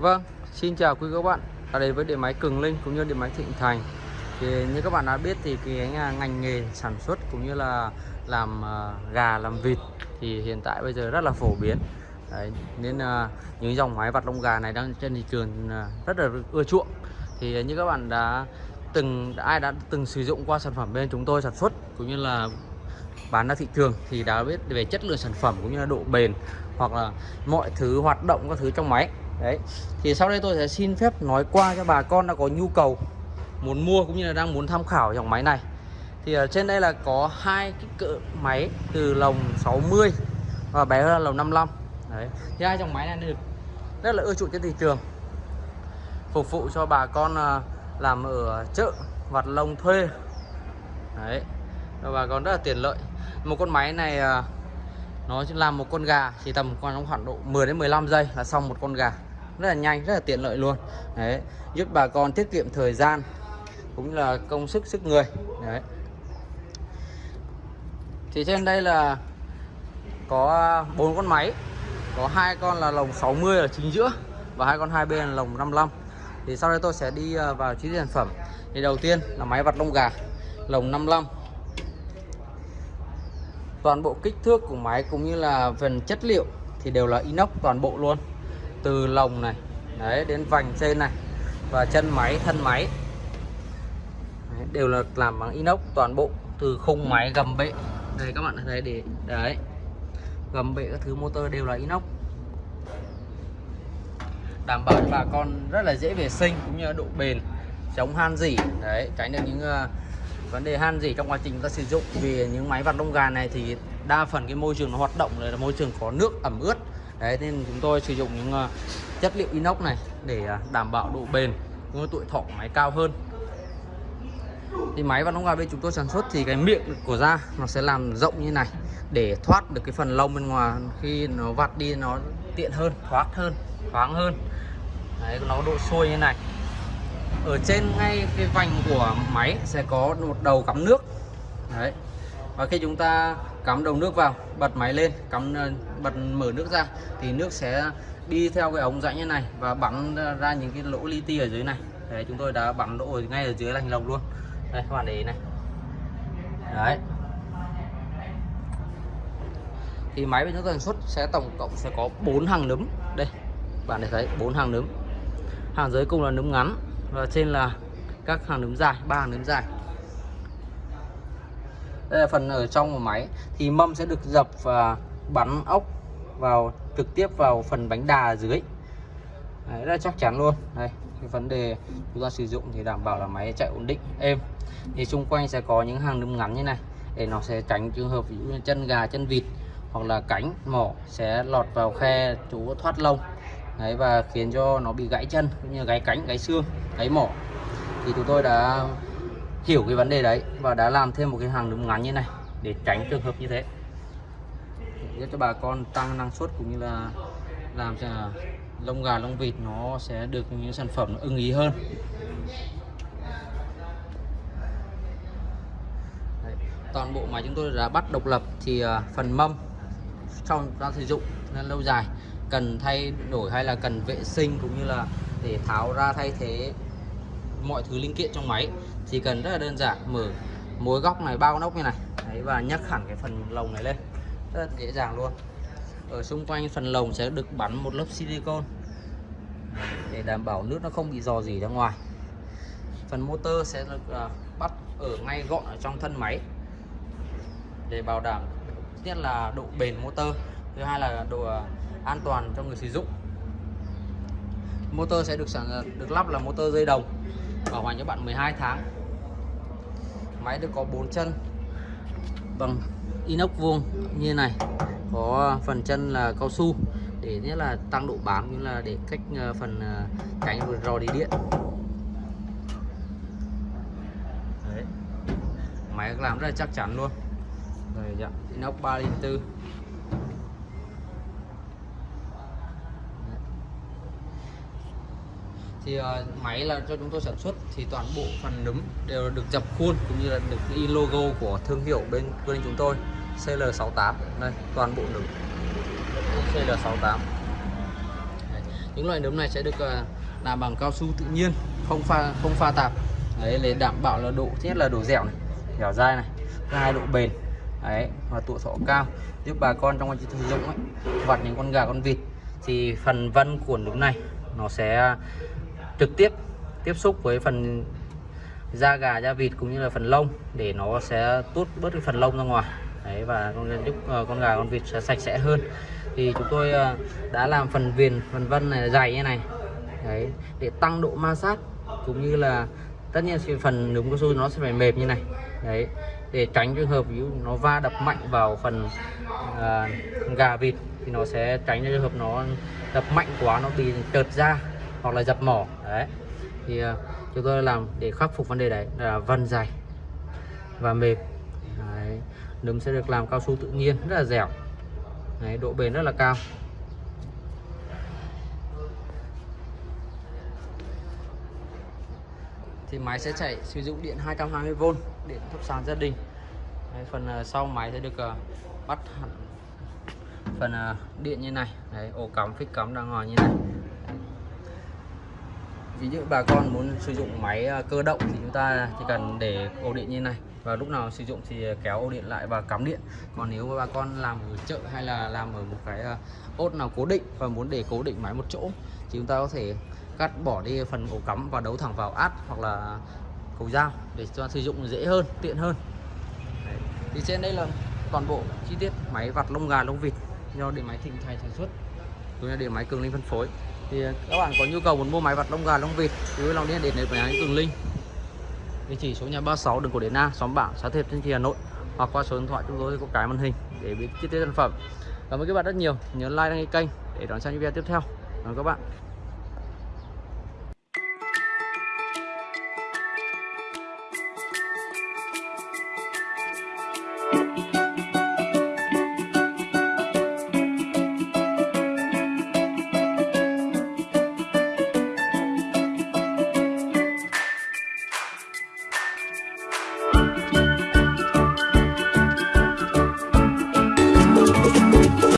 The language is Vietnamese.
Vâng, xin chào quý các bạn. Ở đây với điện máy Cường Linh cũng như điện máy Thịnh Thành. Thì như các bạn đã biết thì cái ngành nghề sản xuất cũng như là làm à, gà, làm vịt Thì hiện tại bây giờ rất là phổ biến. Đấy, Nên à, những dòng máy vặt lông gà này đang trên thị trường à, rất là ưa chuộng. Thì như các bạn đã từng ai đã từng sử dụng qua sản phẩm bên chúng tôi sản xuất cũng như là bán ra thị trường thì đã biết về chất lượng sản phẩm cũng như là độ bền hoặc là mọi thứ hoạt động các thứ trong máy đấy. Thì sau đây tôi sẽ xin phép nói qua cho bà con đã có nhu cầu muốn mua cũng như là đang muốn tham khảo dòng máy này. Thì ở trên đây là có hai cái cỡ máy từ lồng 60 và bé hơn là lồng 55 đấy. Thì hai dòng máy này được rất là ưa chuộng trên thị trường. Phục vụ cho bà con à, làm ở chợ, vặt lông thuê. Đấy. Và bà con rất là tiện lợi. Một con máy này à, nó làm một con gà, chỉ tầm khoảng khoảng độ 10 đến 15 giây là xong một con gà rất là nhanh, rất là tiện lợi luôn. Đấy, giúp bà con tiết kiệm thời gian, cũng là công sức sức người. Đấy. Thì trên đây là có bốn con máy, có hai con là lồng 60 ở chính giữa và hai con hai bên là lồng 55 thì sau đây tôi sẽ đi à, vào chi tiết sản phẩm. Thì đầu tiên là máy vặt lông gà, lồng 55 toàn bộ kích thước của máy cũng như là phần chất liệu thì đều là inox toàn bộ luôn từ lồng này đấy đến vành trên này và chân máy thân máy. Đấy, đều là làm bằng inox toàn bộ từ khung máy gầm bệ. Đây các bạn thấy để đấy gầm bệ các thứ motor đều là inox. Đảm bảo cho bà con rất là dễ vệ sinh cũng như độ bền chống han dỉ. Đấy tránh được những uh, vấn đề han gì trong quá trình chúng ta sử dụng. Vì những máy vặt lông gà này thì đa phần cái môi trường nó hoạt động là môi trường có nước ẩm ướt đấy nên chúng tôi sử dụng những uh, chất liệu inox này để uh, đảm bảo độ bền cũng như tuổi thọ của máy cao hơn. Thì máy và lông gà bên chúng tôi sản xuất thì cái miệng của da nó sẽ làm rộng như này để thoát được cái phần lông bên ngoài khi nó vặt đi nó tiện hơn thoát hơn thoáng hơn. Đấy nó độ sôi như này. Ở trên ngay cái vành của máy sẽ có một đầu cắm nước. Đấy. Và khi chúng ta cắm đầu nước vào, bật máy lên, cắm ờ, bật, mở nước ra, thì nước sẽ đi theo cái ống rãnh như này và bắn ra những cái lỗ li ti ở dưới này. Đấy, chúng tôi đã bắn lỗ ngay ở dưới lành lồng luôn. Đây, các bạn để ý này. Đấy. Thì máy bên chúng tôi sản xuất sẽ tổng cộng sẽ có bốn hàng nấm. Đây, bạn để thấy, bốn hàng nấm. Hàng dưới cùng là nấm ngắn và trên là các hàng nấm dài, ba hàng nấm dài đây là phần ở trong của máy. Thì mâm sẽ được dập và bắn ốc vào trực tiếp vào phần bánh đà ở dưới. Đấy, rất là chắc chắn luôn. Đây cái vấn đề chúng ta sử dụng thì đảm bảo là máy chạy ổn định êm. Thì xung quanh sẽ có những hàng nấm ngắn như này để nó sẽ tránh trường hợp ví dụ như chân gà chân vịt hoặc là cánh mỏ sẽ lọt vào khe chỗ thoát lông. Đấy, và khiến cho nó bị gãy chân cũng như gãy cánh gãy xương gãy mỏ thì chúng tôi đã hiểu cái vấn đề đấy và đã làm thêm một cái hàng đúng ngắn như này để tránh trường hợp như thế để cho bà con tăng năng suất cũng như là làm cho lông gà, lông vịt nó sẽ được những sản phẩm nó ưng ý hơn đấy. toàn bộ máy chúng tôi đã bắt độc lập thì à, phần mâm trong ra sử dụng nên lâu dài, cần thay đổi hay là cần vệ sinh cũng như là để tháo ra thay thế mọi thứ linh kiện trong máy. Chỉ cần rất là đơn giản mở mối góc này bao nóc như này. Đấy, và nhấc hẳn cái phần lồng này lên. Rất là dễ dàng luôn. Ở xung quanh phần lồng sẽ được bắn một lớp silicon để đảm bảo nước nó không bị dò dỉ ra ngoài. Phần motor sẽ được à, bắt ở ngay gọn ở trong thân máy. Để bảo đảm nhất là độ bền motor thứ hai là độ à, an toàn cho người sử dụng. Motor sẽ được sản à, được lắp là motor dây đồng bảo hành cho bạn 12 tháng. Máy được có 4 chân bằng inox vuông như này, có phần chân là cao su để nhất là tăng độ bám như là để cách ờ, phần ờ, cánh vừa rò đi điện. Đấy. máy làm rất là chắc chắn luôn. Rồi dạ inox 3 linh 4 thì uh, máy là cho chúng tôi sản xuất thì toàn bộ phần nấm đều được dập khuôn cũng như là được in logo của thương hiệu bên bên chúng tôi CL68 đây toàn bộ nấm. CL68 Đấy. những loại nấm này sẽ được uh, làm bằng cao su tự nhiên không pha không pha tạp. Đấy để đảm bảo là độ nhất là độ dẻo này dẻo dai này hai độ bền. Đấy và tuổi thọ cao giúp bà con trong quá trình sử dụng ấy vặt những con gà con vịt. Thì phần vân của nấm này nó sẽ trực tiếp tiếp xúc với phần da gà da vịt cũng như là phần lông để nó sẽ tốt bớt cái phần lông ra ngoài. Đấy và con giúp ờ, con gà con vịt sẽ sạch sẽ hơn. Thì chúng tôi ờ, đã làm phần viền phần vân này dày như này. Đấy để tăng độ ma sát cũng như là tất nhiên thì phần núm cao su nó sẽ phải mềm như này. Đấy để tránh trường hợp ví dụ nó va đập mạnh vào phần à, gà vịt thì nó sẽ tránh trường hợp nó đập mạnh quá nó bị trượt ra hoặc là dập mỏ đấy. Thì uh, chúng tôi làm để khắc phục vấn đề đấy là vân dày và mềm. Đấy. nấm sẽ được làm cao su tự nhiên rất là dẻo. Đấy, độ bền rất là cao. Thì máy sẽ chạy sử dụng điện 220V điện thấp sàn gia đình. Đấy, phần uh, sau máy sẽ được uh, bắt hẳn phần uh, điện như này. Đấy ổ cắm phích cắm đang ngồi như này ví dụ bà con muốn sử dụng máy à, cơ động thì chúng ta chỉ cần để ổ điện như này. Và lúc nào sử dụng thì kéo ổ điện lại và cắm điện. Còn nếu bà con làm ở chợ hay là làm ở một cái à, ốt nào cố định và muốn để cố định máy một chỗ, thì chúng ta có thể cắt bỏ đi phần ổ cắm và đấu thẳng vào át hoặc là cầu dao để cho sử dụng dễ hơn, tiện hơn. Đấy. thì trên đây là toàn bộ chi tiết máy vặt lông gà lông vịt do điện máy thịnh thành sản xuất. Cũng là điện máy cường linh phân phối thì à, các bạn có nhu cầu muốn mua máy vặt lông gà, lông vịt cứ lòng liên hệ đến điện máy cường linh. Địa chỉ số nhà 36 đường cổ Điển Na xóm bảng xã Thiệp Thanh Trì, Hà Nội. Hoặc qua số điện thoại chúng tôi có cái màn hình để biết chi tiết sản phẩm. Cảm ơn các bạn rất nhiều. Nhớ like đăng ký kênh để đón xem những video tiếp theo. Cảm ơn các bạn.